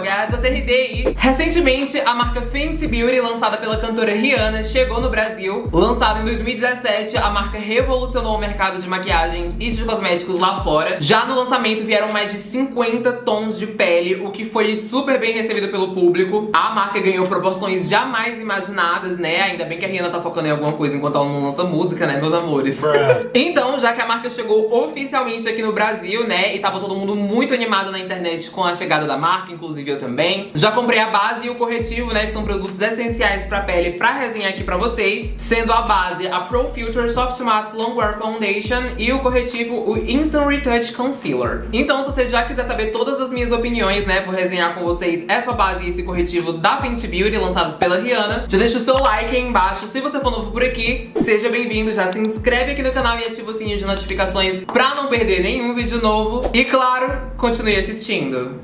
GajaTRD e recentemente a marca Fenty Beauty, lançada pela cantora Rihanna, chegou no Brasil. Lançada em 2017, a marca revolucionou o mercado de maquiagens e de cosméticos lá fora. Já no lançamento vieram mais de 50 tons de pele, o que foi super bem recebido pelo público. A marca ganhou proporções jamais imaginadas, né? Ainda bem que a Rihanna tá focando em alguma coisa enquanto ela não lança música, né, meus amores? então, já que a marca chegou oficialmente aqui no Brasil, né, e tava todo mundo muito animado na internet com a chegada da marca, inclusive também, já comprei a base e o corretivo, né, que são produtos essenciais pra pele pra resenhar aqui pra vocês, sendo a base a Pro Filter Soft Matte Longwear Foundation e o corretivo o Instant Retouch Concealer. Então, se você já quiser saber todas as minhas opiniões, né, vou resenhar com vocês essa base e esse corretivo da Fenty Beauty, lançados pela Rihanna, já deixa o seu like aí embaixo. Se você for novo por aqui, seja bem-vindo, já se inscreve aqui no canal e ativa o sininho de notificações pra não perder nenhum vídeo novo. E claro, continue assistindo.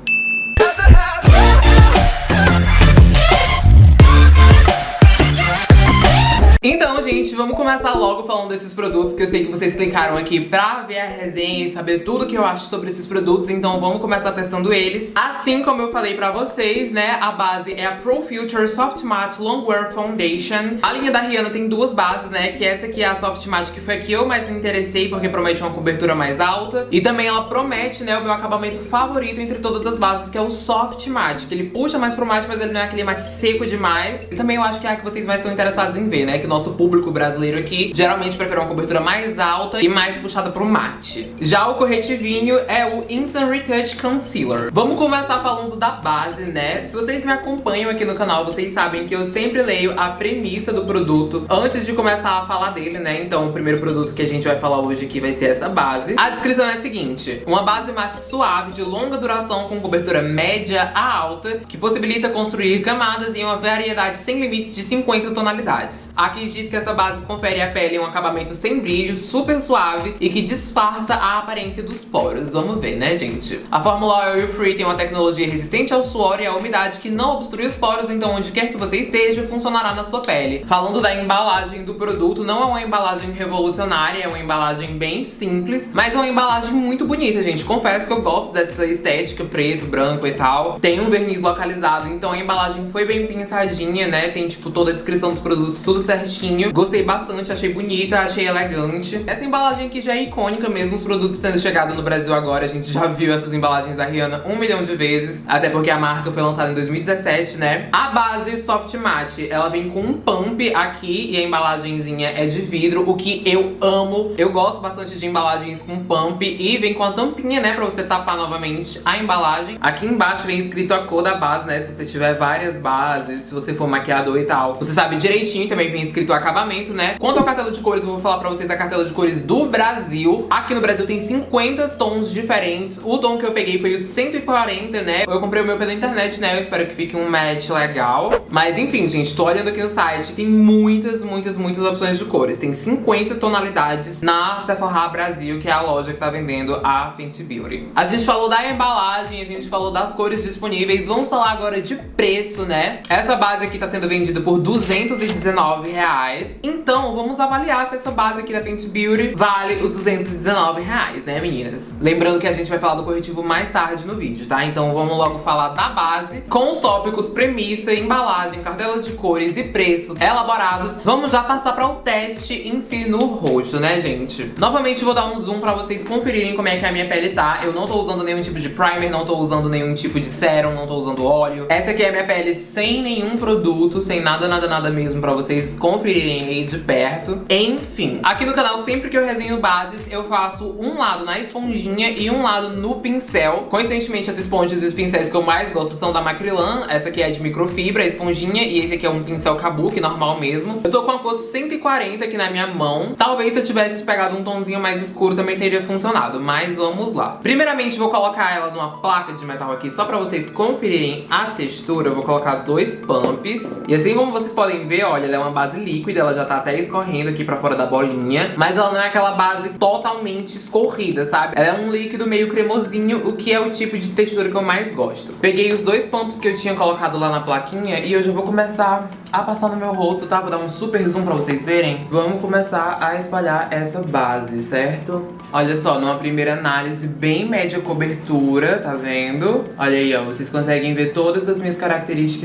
Então, gente, vamos começar logo falando desses produtos que eu sei que vocês clicaram aqui pra ver a resenha e saber tudo que eu acho sobre esses produtos, então vamos começar testando eles. Assim como eu falei pra vocês, né, a base é a Pro Filter Soft Matte Longwear Foundation. A linha da Rihanna tem duas bases, né, que essa aqui é a Soft Matte, que foi a que eu mais me interessei, porque promete uma cobertura mais alta. E também ela promete, né, o meu acabamento favorito entre todas as bases, que é o Soft Matte, que ele puxa mais pro mate, mas ele não é aquele mate seco demais. E também eu acho que é a que vocês mais estão interessados em ver, né, que nosso público brasileiro aqui geralmente prefere uma cobertura mais alta e mais puxada pro mate. Já o corretivinho é o Instant Retouch Concealer. Vamos começar falando da base, né? Se vocês me acompanham aqui no canal, vocês sabem que eu sempre leio a premissa do produto antes de começar a falar dele, né? Então o primeiro produto que a gente vai falar hoje aqui vai ser essa base. A descrição é a seguinte, uma base mate suave de longa duração com cobertura média a alta, que possibilita construir camadas em uma variedade sem limite de 50 tonalidades. Aqui diz que essa base confere à pele um acabamento sem brilho, super suave e que disfarça a aparência dos poros. Vamos ver, né, gente? A fórmula Oil Free tem uma tecnologia resistente ao suor e à umidade que não obstrui os poros, então onde quer que você esteja, funcionará na sua pele. Falando da embalagem do produto, não é uma embalagem revolucionária, é uma embalagem bem simples, mas é uma embalagem muito bonita, gente. Confesso que eu gosto dessa estética preto, branco e tal. Tem um verniz localizado, então a embalagem foi bem pensadinha, né? Tem, tipo, toda a descrição dos produtos, tudo certinho certinho. Gostei bastante, achei bonita, achei elegante. Essa embalagem aqui já é icônica mesmo, os produtos tendo chegado no Brasil agora. A gente já viu essas embalagens da Rihanna um milhão de vezes. Até porque a marca foi lançada em 2017, né? A base Soft Matte, ela vem com um pump aqui e a embalagenzinha é de vidro, o que eu amo. Eu gosto bastante de embalagens com pump e vem com a tampinha, né? Pra você tapar novamente a embalagem. Aqui embaixo vem escrito a cor da base, né? Se você tiver várias bases, se você for maquiador e tal. Você sabe direitinho, também vem escrito o acabamento, né? Quanto ao cartela de cores, eu vou falar pra vocês a cartela de cores do Brasil. Aqui no Brasil tem 50 tons diferentes. O tom que eu peguei foi o 140, né? Eu comprei o meu pela internet, né? Eu espero que fique um match legal. Mas enfim, gente, tô olhando aqui no site. Tem muitas, muitas, muitas opções de cores. Tem 50 tonalidades na Sephora Brasil, que é a loja que tá vendendo a Fenty Beauty. A gente falou da embalagem, a gente falou das cores disponíveis. Vamos falar agora de preço, né? Essa base aqui tá sendo vendida por 219 reais reais. Então, vamos avaliar se essa base aqui da Fenty Beauty vale os 219 reais, né, meninas? Lembrando que a gente vai falar do corretivo mais tarde no vídeo, tá? Então vamos logo falar da base, com os tópicos premissa, embalagem, cartela de cores e preços elaborados. Vamos já passar para o teste em si no rosto, né, gente? Novamente vou dar um zoom pra vocês conferirem como é que a minha pele tá. Eu não tô usando nenhum tipo de primer, não tô usando nenhum tipo de sérum, não tô usando óleo. Essa aqui é a minha pele sem nenhum produto, sem nada, nada, nada mesmo pra vocês conferirem conferirem aí de perto. Enfim, aqui no canal, sempre que eu resenho bases, eu faço um lado na esponjinha e um lado no pincel. Coincidentemente, as esponjas e os pincéis que eu mais gosto são da Macrilan. Essa aqui é de microfibra, a esponjinha, e esse aqui é um pincel kabuki, normal mesmo. Eu tô com a cor 140 aqui na minha mão. Talvez se eu tivesse pegado um tomzinho mais escuro também teria funcionado, mas vamos lá. Primeiramente, vou colocar ela numa placa de metal aqui, só pra vocês conferirem a textura. Eu vou colocar dois pumps. E assim como vocês podem ver, olha, ela é uma base líquida, ela já tá até escorrendo aqui pra fora da bolinha. Mas ela não é aquela base totalmente escorrida, sabe? Ela é um líquido meio cremosinho, o que é o tipo de textura que eu mais gosto. Peguei os dois pumps que eu tinha colocado lá na plaquinha e eu já vou começar a passar no meu rosto, tá? Vou dar um super zoom pra vocês verem. Vamos começar a espalhar essa base, certo? Olha só, numa primeira análise bem média cobertura, tá vendo? Olha aí, ó, vocês conseguem ver todas as minhas características.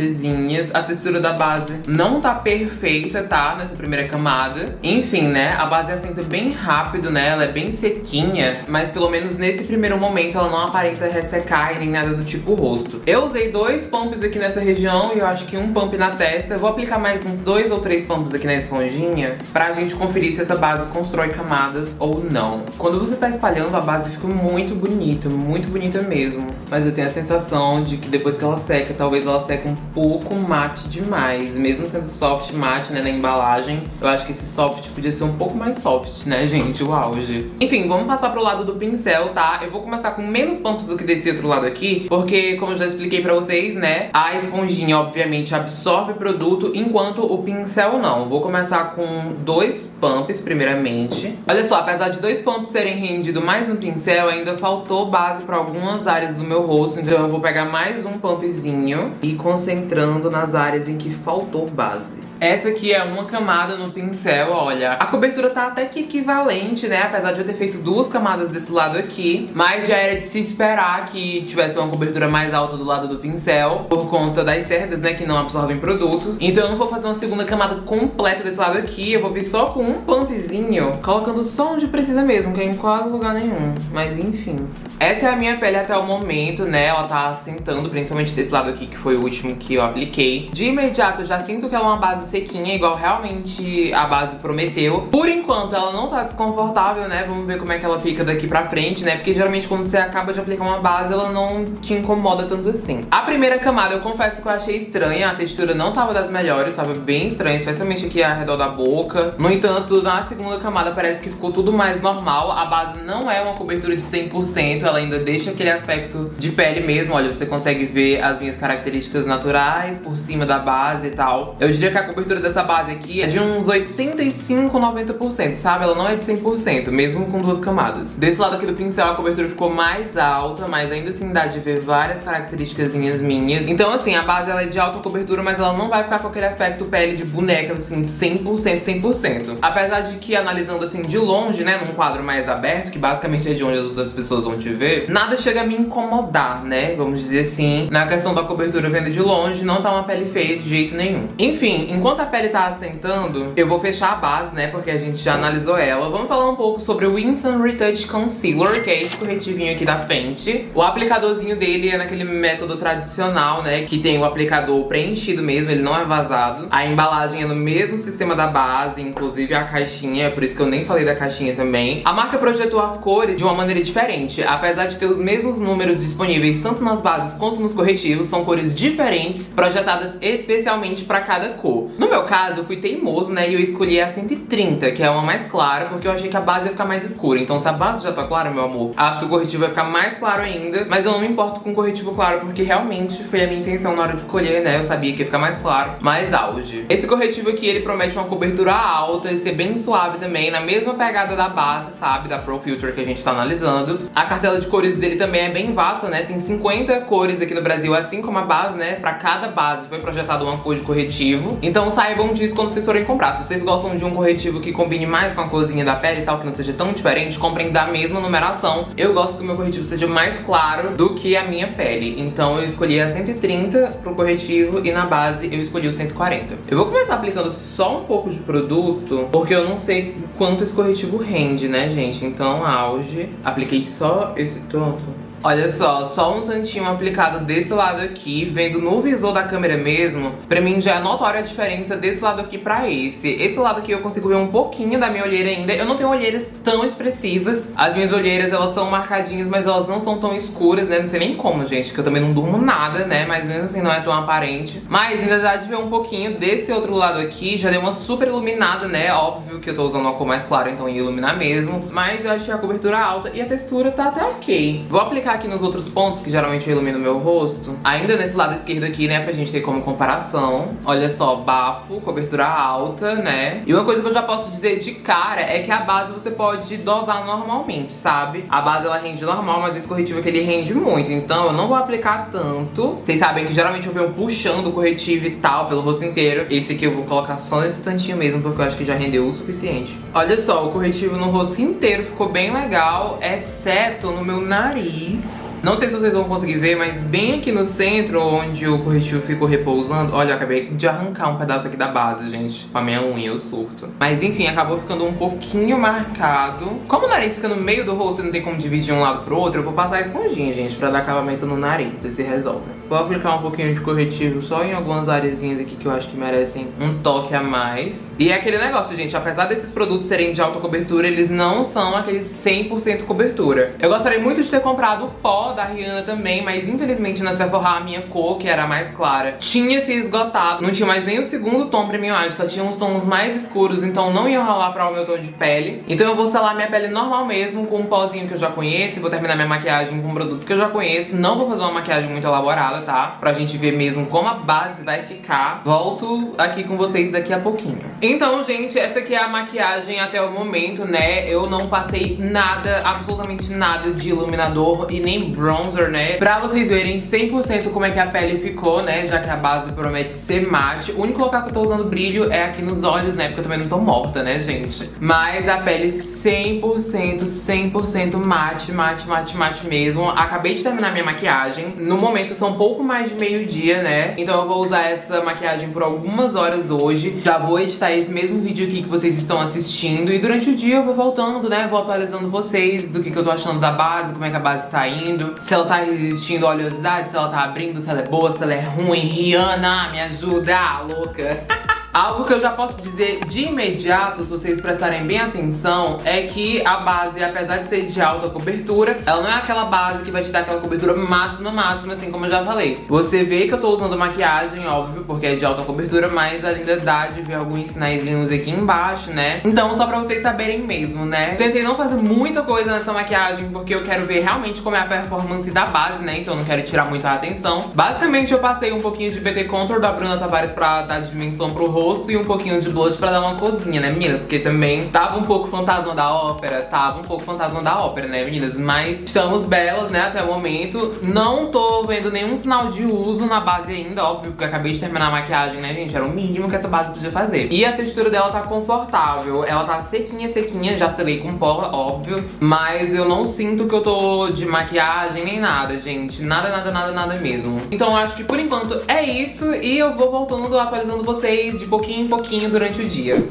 A textura da base não tá perfeita, tá? Nessa primeira camada. Enfim, né? A base assenta bem rápido, né? Ela é bem sequinha, mas pelo menos nesse primeiro momento ela não aparenta ressecar e nem nada do tipo rosto. Eu usei dois pumps aqui nessa região e eu acho que um pump na testa. Vou aplicar mais uns dois ou três pumps aqui na esponjinha pra gente conferir se essa base constrói camadas ou não. Quando você tá espalhando, a base fica muito bonita, muito bonita mesmo. Mas eu tenho a sensação de que depois que ela seca, talvez ela seque um pouco mate demais. Mesmo sendo soft mate, né, embalagem, eu acho que esse soft podia ser um pouco mais soft, né, gente? O auge. Enfim, vamos passar pro lado do pincel, tá? Eu vou começar com menos pumps do que desse outro lado aqui, porque, como eu já expliquei pra vocês, né, a esponjinha, obviamente, absorve produto, enquanto o pincel não. Vou começar com dois pumps, primeiramente. Olha só, apesar de dois pumps serem rendido mais no pincel, ainda faltou base pra algumas áreas do meu rosto, então eu vou pegar mais um pumpzinho e concentrando nas áreas em que faltou base. Essa aqui é uma camada no pincel, olha. A cobertura tá até que equivalente, né? Apesar de eu ter feito duas camadas desse lado aqui. Mas já era de se esperar que tivesse uma cobertura mais alta do lado do pincel. Por conta das cerdas, né? Que não absorvem produto. Então eu não vou fazer uma segunda camada completa desse lado aqui. Eu vou vir só com um pumpzinho. Colocando só onde precisa mesmo, que é em quase lugar nenhum. Mas enfim. Essa é a minha pele até o momento, né? Ela tá assentando, principalmente desse lado aqui, que foi o último que eu apliquei. De imediato, eu já sinto que ela é uma base sequinha, igual realmente a base prometeu. Por enquanto, ela não tá desconfortável, né? Vamos ver como é que ela fica daqui pra frente, né? Porque geralmente quando você acaba de aplicar uma base, ela não te incomoda tanto assim. A primeira camada, eu confesso que eu achei estranha. A textura não tava das melhores, tava bem estranha, especialmente aqui ao redor da boca. No entanto, na segunda camada parece que ficou tudo mais normal. A base não é uma cobertura de 100%, ela ainda deixa aquele aspecto de pele mesmo. Olha, você consegue ver as minhas características naturais por cima da base e tal. Eu diria que a cobertura dessa base aqui é de uns 85, 90%, sabe? Ela não é de 100%, mesmo com duas camadas. Desse lado aqui do pincel a cobertura ficou mais alta, mas ainda assim dá de ver várias características minhas. Então assim, a base ela é de alta cobertura, mas ela não vai ficar com aquele aspecto pele de boneca, assim, 100%, 100%. Apesar de que, analisando assim de longe, né, num quadro mais aberto, que basicamente é de onde as outras pessoas vão te ver, nada chega a me incomodar, né, vamos dizer assim. Na questão da cobertura vendo de longe, não tá uma pele feia de jeito nenhum. Enfim, enquanto Enquanto a pele tá assentando, eu vou fechar a base, né? Porque a gente já analisou ela. Vamos falar um pouco sobre o Winston Retouch Concealer, que é esse corretivinho aqui da frente. O aplicadorzinho dele é naquele método tradicional, né? Que tem o aplicador preenchido mesmo, ele não é vazado. A embalagem é no mesmo sistema da base, inclusive a caixinha, é por isso que eu nem falei da caixinha também. A marca projetou as cores de uma maneira diferente. Apesar de ter os mesmos números disponíveis tanto nas bases quanto nos corretivos, são cores diferentes, projetadas especialmente para cada cor. No meu caso, eu fui teimoso, né, e eu escolhi a 130, que é uma mais clara, porque eu achei que a base ia ficar mais escura. Então se a base já tá clara, meu amor, acho que o corretivo vai ficar mais claro ainda, mas eu não me importo com o corretivo claro, porque realmente foi a minha intenção na hora de escolher, né, eu sabia que ia ficar mais claro, mais auge. Esse corretivo aqui, ele promete uma cobertura alta e ser bem suave também, na mesma pegada da base, sabe, da Pro Filter que a gente tá analisando. A cartela de cores dele também é bem vasta, né, tem 50 cores aqui no Brasil, assim como a base, né, pra cada base foi projetado uma cor de corretivo. Então então saibam disso quando vocês forem comprar. Se vocês gostam de um corretivo que combine mais com a corzinha da pele e tal, que não seja tão diferente, comprem da mesma numeração. Eu gosto que o meu corretivo seja mais claro do que a minha pele. Então eu escolhi a 130 pro corretivo e na base eu escolhi o 140. Eu vou começar aplicando só um pouco de produto, porque eu não sei quanto esse corretivo rende, né, gente? Então, auge. Apliquei só esse tanto. Olha só, só um tantinho aplicado desse lado aqui, vendo no visor da câmera mesmo, pra mim já é notória a diferença desse lado aqui pra esse. Esse lado aqui eu consigo ver um pouquinho da minha olheira ainda. Eu não tenho olheiras tão expressivas. As minhas olheiras, elas são marcadinhas, mas elas não são tão escuras, né? Não sei nem como, gente, que eu também não durmo nada, né? Mas mesmo assim não é tão aparente. Mas ainda dá de ver um pouquinho desse outro lado aqui. Já deu uma super iluminada, né? Óbvio que eu tô usando uma cor mais clara, então ia iluminar mesmo. Mas eu achei a cobertura alta e a textura tá até ok. Vou aplicar aqui nos outros pontos, que geralmente eu ilumino meu rosto. Ainda nesse lado esquerdo aqui, né, pra gente ter como comparação. Olha só, bafo, cobertura alta, né? E uma coisa que eu já posso dizer de cara é que a base você pode dosar normalmente, sabe? A base ela rende normal, mas esse corretivo aqui ele rende muito. Então eu não vou aplicar tanto. Vocês sabem que geralmente eu venho puxando o corretivo e tal pelo rosto inteiro. Esse aqui eu vou colocar só nesse tantinho mesmo, porque eu acho que já rendeu o suficiente. Olha só, o corretivo no rosto inteiro ficou bem legal, exceto no meu nariz. please. Não sei se vocês vão conseguir ver, mas bem aqui no centro, onde o corretivo ficou repousando... Olha, eu acabei de arrancar um pedaço aqui da base, gente. Com a minha unha, eu surto. Mas enfim, acabou ficando um pouquinho marcado. Como o nariz fica no meio do rosto e não tem como dividir um lado pro outro, eu vou passar a esponjinha, gente, pra dar acabamento no nariz, e se resolve. Vou aplicar um pouquinho de corretivo só em algumas areazinhas aqui que eu acho que merecem um toque a mais. E é aquele negócio, gente, apesar desses produtos serem de alta cobertura, eles não são aqueles 100% cobertura. Eu gostaria muito de ter comprado o pó da Rihanna também, mas infelizmente na Sephora a minha cor, que era mais clara, tinha se esgotado. Não tinha mais nem o segundo tom Premium Age, só tinha uns tons mais escuros, então não ia rolar pra o meu tom de pele. Então eu vou selar minha pele normal mesmo, com um pozinho que eu já conheço, vou terminar minha maquiagem com produtos que eu já conheço. Não vou fazer uma maquiagem muito elaborada, tá? Pra gente ver mesmo como a base vai ficar. Volto aqui com vocês daqui a pouquinho. Então, gente, essa aqui é a maquiagem até o momento, né? Eu não passei nada, absolutamente nada de iluminador e nem bronzer, né? Pra vocês verem 100% como é que a pele ficou, né? Já que a base promete ser mate. O único local que eu tô usando brilho é aqui nos olhos, né? Porque eu também não tô morta, né, gente? Mas a pele 100%, 100% mate, mate, mate, mate mesmo. Acabei de terminar minha maquiagem. No momento são pouco mais de meio-dia, né? Então eu vou usar essa maquiagem por algumas horas hoje. Já vou editar esse mesmo vídeo aqui que vocês estão assistindo. E durante o dia eu vou voltando, né? Vou atualizando vocês do que, que eu tô achando da base, como é que a base tá indo se ela tá resistindo à oleosidade, se ela tá abrindo, se ela é boa, se ela é ruim. Rihanna, me ajuda, louca. Algo que eu já posso dizer de imediato, se vocês prestarem bem atenção, é que a base, apesar de ser de alta cobertura, ela não é aquela base que vai te dar aquela cobertura máxima, máxima, assim como eu já falei. Você vê que eu tô usando maquiagem, óbvio, porque é de alta cobertura, mas ainda dá de ver alguns sinaizinhos aqui embaixo, né? Então, só pra vocês saberem mesmo, né? Tentei não fazer muita coisa nessa maquiagem, porque eu quero ver realmente como é a performance da base, né? Então eu não quero tirar muita atenção. Basicamente, eu passei um pouquinho de BT Contour da Bruna Tavares pra dar dimensão pro rosto e um pouquinho de blush pra dar uma cozinha, né, meninas? Porque também tava um pouco fantasma da ópera, tava um pouco fantasma da ópera, né, meninas? Mas estamos belas, né, até o momento. Não tô vendo nenhum sinal de uso na base ainda, óbvio, porque acabei de terminar a maquiagem, né, gente? Era o mínimo que essa base podia fazer. E a textura dela tá confortável. Ela tá sequinha, sequinha, já selei com pó, óbvio. Mas eu não sinto que eu tô de maquiagem nem nada, gente. Nada, nada, nada, nada mesmo. Então eu acho que por enquanto é isso. E eu vou voltando, atualizando vocês de pouquinho em pouquinho durante o dia.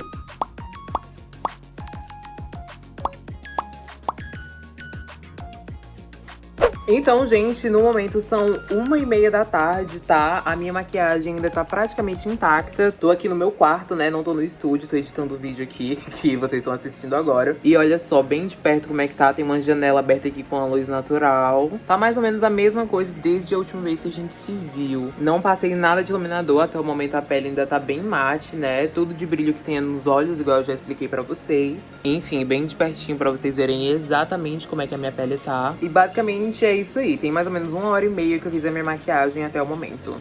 Então, gente, no momento são uma e meia da tarde, tá? A minha maquiagem ainda tá praticamente intacta. Tô aqui no meu quarto, né? Não tô no estúdio, tô editando o vídeo aqui que vocês estão assistindo agora. E olha só, bem de perto como é que tá. Tem uma janela aberta aqui com a luz natural. Tá mais ou menos a mesma coisa desde a última vez que a gente se viu. Não passei nada de iluminador, até o momento a pele ainda tá bem mate, né? Tudo de brilho que tem nos olhos, igual eu já expliquei pra vocês. Enfim, bem de pertinho pra vocês verem exatamente como é que a minha pele tá. E basicamente é isso aí. Tem mais ou menos uma hora e meia que eu fiz a minha maquiagem até o momento.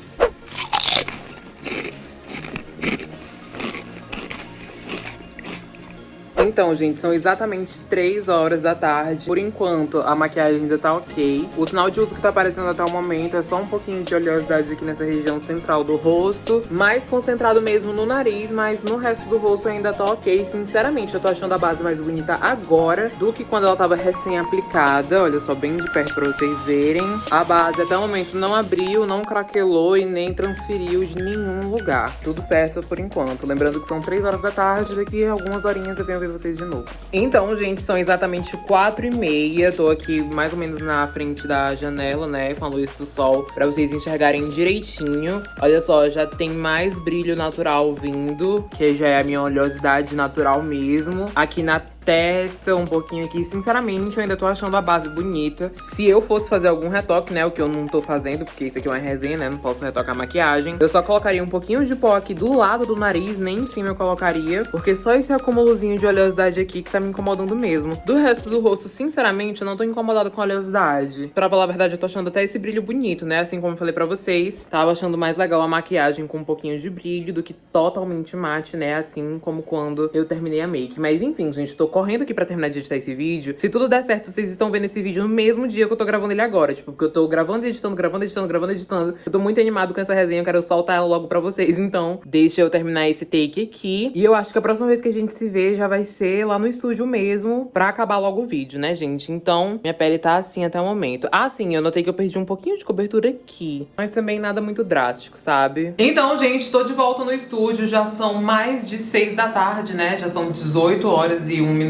Então, gente, são exatamente 3 horas da tarde. Por enquanto, a maquiagem ainda tá ok. O sinal de uso que tá aparecendo até o momento é só um pouquinho de oleosidade aqui nessa região central do rosto. Mais concentrado mesmo no nariz, mas no resto do rosto ainda tá ok. Sinceramente, eu tô achando a base mais bonita agora do que quando ela tava recém-aplicada. Olha só, bem de perto pra vocês verem. A base até o momento não abriu, não craquelou e nem transferiu de nenhum lugar. Tudo certo por enquanto. Lembrando que são 3 horas da tarde, daqui algumas horinhas eu venho vocês de novo. Então, gente, são exatamente quatro e meia. Tô aqui mais ou menos na frente da janela, né, com a luz do sol, pra vocês enxergarem direitinho. Olha só, já tem mais brilho natural vindo, que já é a minha oleosidade natural mesmo. Aqui na testa um pouquinho aqui. Sinceramente, eu ainda tô achando a base bonita. Se eu fosse fazer algum retoque, né, o que eu não tô fazendo, porque isso aqui é uma resenha, né, não posso retocar a maquiagem. Eu só colocaria um pouquinho de pó aqui do lado do nariz, nem em cima eu colocaria, porque só esse acumulozinho de oleosidade aqui que tá me incomodando mesmo. Do resto do rosto, sinceramente, eu não tô incomodada com oleosidade. Pra falar a verdade, eu tô achando até esse brilho bonito, né, assim como eu falei pra vocês. Tava achando mais legal a maquiagem com um pouquinho de brilho do que totalmente mate, né, assim como quando eu terminei a make. Mas enfim, gente, tô correndo aqui pra terminar de editar esse vídeo. Se tudo der certo, vocês estão vendo esse vídeo no mesmo dia que eu tô gravando ele agora. Tipo, porque eu tô gravando, editando, gravando, editando, gravando, editando. Eu tô muito animado com essa resenha, eu quero soltar ela logo pra vocês. Então, deixa eu terminar esse take aqui. E eu acho que a próxima vez que a gente se vê já vai ser lá no estúdio mesmo, pra acabar logo o vídeo, né, gente? Então, minha pele tá assim até o momento. Ah, sim, eu notei que eu perdi um pouquinho de cobertura aqui. Mas também nada muito drástico, sabe? Então, gente, tô de volta no estúdio. Já são mais de 6 da tarde, né? Já são 18 horas e 1 minuto.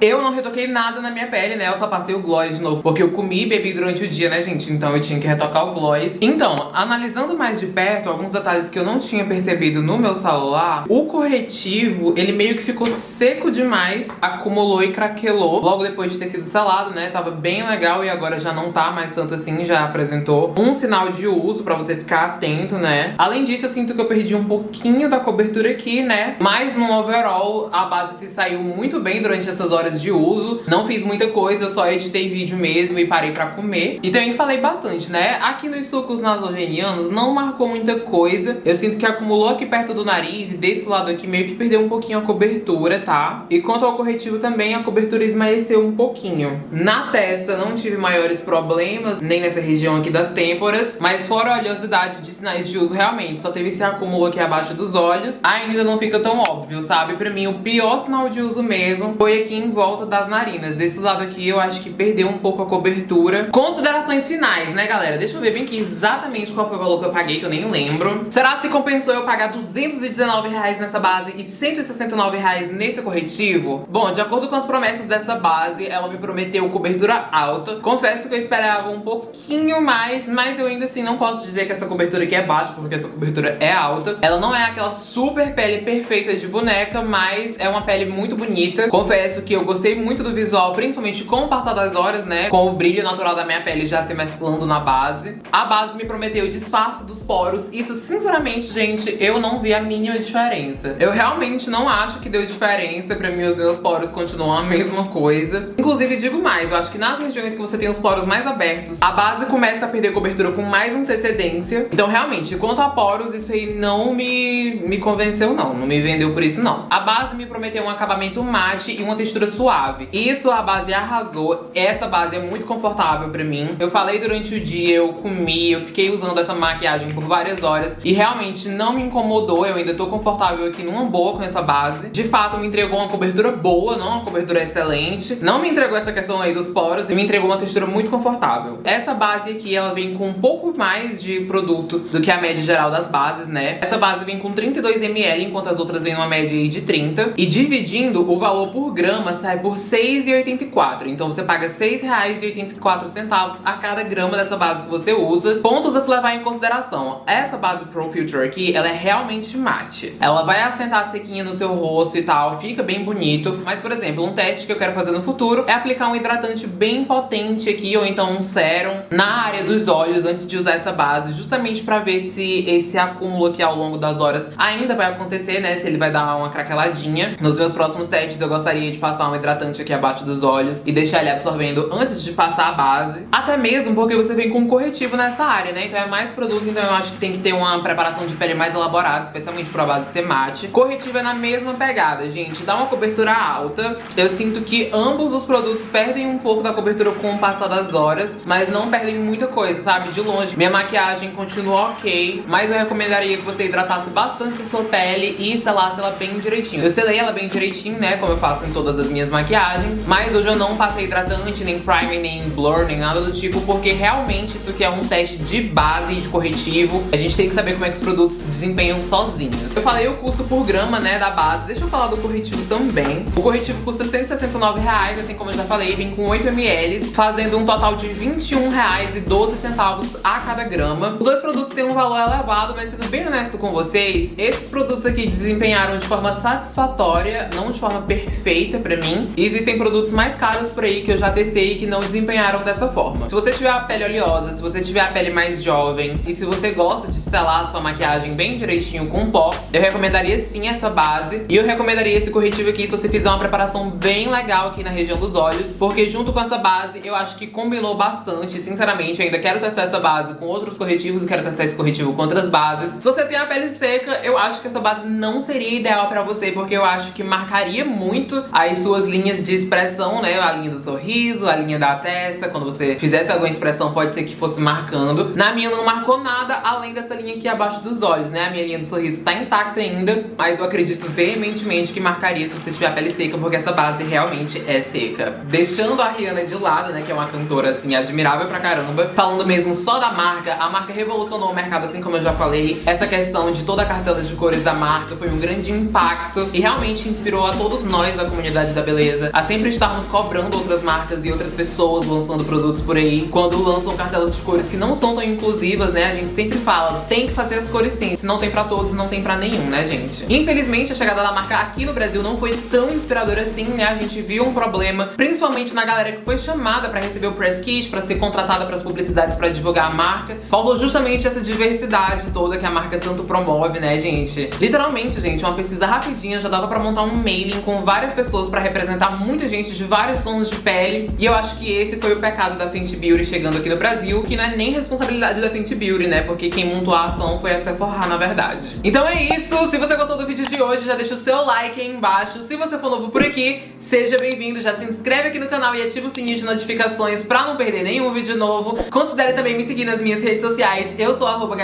Eu não retoquei nada na minha pele, né? Eu só passei o gloss de novo, porque eu comi e bebi durante o dia, né, gente? Então eu tinha que retocar o gloss. Então, analisando mais de perto, alguns detalhes que eu não tinha percebido no meu celular, o corretivo, ele meio que ficou seco demais, acumulou e craquelou. Logo depois de ter sido selado, né? Tava bem legal e agora já não tá mais tanto assim, já apresentou um sinal de uso pra você ficar atento, né? Além disso, eu sinto que eu perdi um pouquinho da cobertura aqui, né? Mas no overall, a base se saiu muito bem durante essas horas de uso. Não fiz muita coisa, eu só editei vídeo mesmo e parei pra comer. E também falei bastante, né? Aqui nos sucos nasogenianos não marcou muita coisa. Eu sinto que acumulou aqui perto do nariz e desse lado aqui meio que perdeu um pouquinho a cobertura, tá? E quanto ao corretivo também, a cobertura esmaeceu um pouquinho. Na testa não tive maiores problemas, nem nessa região aqui das têmporas, mas fora a oleosidade de sinais de uso, realmente, só teve esse acúmulo aqui abaixo dos olhos. Ainda não fica tão óbvio, sabe? Pra mim, o pior sinal de uso mesmo foi aqui em volta das narinas. Desse lado aqui, eu acho que perdeu um pouco a cobertura. Considerações finais, né, galera? Deixa eu ver bem aqui exatamente qual foi o valor que eu paguei, que eu nem lembro. Será se compensou eu pagar 219 reais nessa base e 169 reais nesse corretivo? Bom, de acordo com as promessas dessa base, ela me prometeu cobertura alta. Confesso que eu esperava um pouquinho mais, mas eu ainda assim não posso dizer que essa cobertura aqui é baixa, porque essa cobertura é alta. Ela não é aquela super pele perfeita de boneca, mas é uma pele muito bonita. Confesso que eu gostei muito do visual, principalmente com o passar das horas, né? Com o brilho natural da minha pele já se mesclando na base. A base me prometeu o disfarce dos poros. Isso, sinceramente, gente, eu não vi a mínima diferença. Eu realmente não acho que deu diferença. Pra mim, os meus poros continuam a mesma coisa. Inclusive, digo mais, eu acho que nas regiões que você tem os poros mais abertos, a base começa a perder cobertura com mais antecedência. Então, realmente, quanto a poros, isso aí não me, me convenceu, não. Não me vendeu por isso, não. A base me prometeu um acabamento e uma textura suave. Isso a base arrasou. Essa base é muito confortável pra mim. Eu falei durante o dia, eu comi, eu fiquei usando essa maquiagem por várias horas e realmente não me incomodou. Eu ainda tô confortável aqui numa boa com essa base. De fato, me entregou uma cobertura boa, não uma cobertura excelente. Não me entregou essa questão aí dos poros e me entregou uma textura muito confortável. Essa base aqui, ela vem com um pouco mais de produto do que a média geral das bases, né? Essa base vem com 32ml, enquanto as outras vêm numa média aí de 30. E dividindo, o valor por grama sai por R$ 6,84. Então você paga R$ 6,84 a cada grama dessa base que você usa. Pontos a se levar em consideração. Essa base Pro Filter aqui, ela é realmente mate. Ela vai assentar sequinha no seu rosto e tal, fica bem bonito. Mas, por exemplo, um teste que eu quero fazer no futuro é aplicar um hidratante bem potente aqui, ou então um sérum, na área dos olhos antes de usar essa base, justamente pra ver se esse acúmulo aqui ao longo das horas ainda vai acontecer, né? Se ele vai dar uma craqueladinha. Nos meus próximos testes eu gostaria de passar um hidratante aqui abaixo dos olhos e deixar ele absorvendo antes de passar a base. Até mesmo porque você vem com um corretivo nessa área, né? Então é mais produto, então eu acho que tem que ter uma preparação de pele mais elaborada, especialmente pra base ser mate. Corretivo é na mesma pegada, gente. Dá uma cobertura alta. Eu sinto que ambos os produtos perdem um pouco da cobertura com o passar das horas, mas não perdem muita coisa, sabe? De longe. Minha maquiagem continua ok, mas eu recomendaria que você hidratasse bastante a sua pele e selasse ela bem direitinho. Eu selei ela bem direitinho, né? Como eu faço em todas as minhas maquiagens. Mas hoje eu não passei hidratante, nem primer, nem blur, nem nada do tipo, porque realmente isso aqui é um teste de base e de corretivo. A gente tem que saber como é que os produtos se desempenham sozinhos. Eu falei o custo por grama, né, da base. Deixa eu falar do corretivo também. O corretivo custa 169 reais, assim como eu já falei, vem com 8 ml, fazendo um total de 21 reais e 12 centavos a cada grama. Os dois produtos têm um valor elevado, mas sendo bem honesto com vocês, esses produtos aqui desempenharam de forma satisfatória, não de forma perfeita, perfeita pra mim. E existem produtos mais caros por aí que eu já testei e que não desempenharam dessa forma. Se você tiver a pele oleosa, se você tiver a pele mais jovem e se você gosta de selar sua maquiagem bem direitinho com pó, eu recomendaria sim essa base. E eu recomendaria esse corretivo aqui se você fizer uma preparação bem legal aqui na região dos olhos, porque junto com essa base eu acho que combinou bastante, sinceramente. Ainda quero testar essa base com outros corretivos e quero testar esse corretivo com outras bases. Se você tem a pele seca, eu acho que essa base não seria ideal pra você, porque eu acho que marcaria muito as suas linhas de expressão, né? A linha do sorriso, a linha da testa. Quando você fizesse alguma expressão, pode ser que fosse marcando. Na minha não marcou nada, além dessa linha aqui abaixo dos olhos, né? A minha linha do sorriso tá intacta ainda, mas eu acredito veementemente que marcaria se você tiver a pele seca, porque essa base realmente é seca. Deixando a Rihanna de lado, né? Que é uma cantora, assim, admirável pra caramba. Falando mesmo só da marca, a marca revolucionou o mercado, assim como eu já falei. Essa questão de toda a cartela de cores da marca foi um grande impacto e realmente inspirou a todos nós da comunidade da beleza a sempre estarmos cobrando outras marcas e outras pessoas lançando produtos por aí. Quando lançam cartelas de cores que não são tão inclusivas, né, a gente sempre fala, tem que fazer as cores sim, se não tem pra todos, não tem pra nenhum, né, gente? Infelizmente, a chegada da marca aqui no Brasil não foi tão inspiradora assim, né, a gente viu um problema, principalmente na galera que foi chamada pra receber o press kit, pra ser contratada pras publicidades pra divulgar a marca. Faltou justamente essa diversidade toda que a marca tanto promove, né, gente? Literalmente, gente, uma pesquisa rapidinha já dava pra montar um mailing com várias pessoas pra representar muita gente de vários tons de pele. E eu acho que esse foi o pecado da Fenty Beauty chegando aqui no Brasil, que não é nem responsabilidade da Fenty Beauty, né? Porque quem montou a ação foi a Sephora, na verdade. Então é isso. Se você gostou do vídeo de hoje, já deixa o seu like aí embaixo. Se você for novo por aqui, seja bem-vindo. Já se inscreve aqui no canal e ativa o sininho de notificações pra não perder nenhum vídeo novo. Considere também me seguir nas minhas redes sociais. Eu sou arroba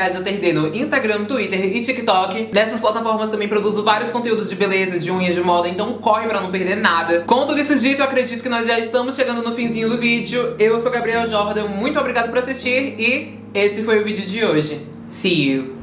no Instagram, Twitter e TikTok. Nessas plataformas também produzo vários conteúdos de beleza, de unhas, de moda, então corre pra não perder nada. Com tudo isso dito, eu acredito que nós já estamos chegando no finzinho do vídeo. Eu sou Gabriel Jordan, muito obrigado por assistir e esse foi o vídeo de hoje. See you!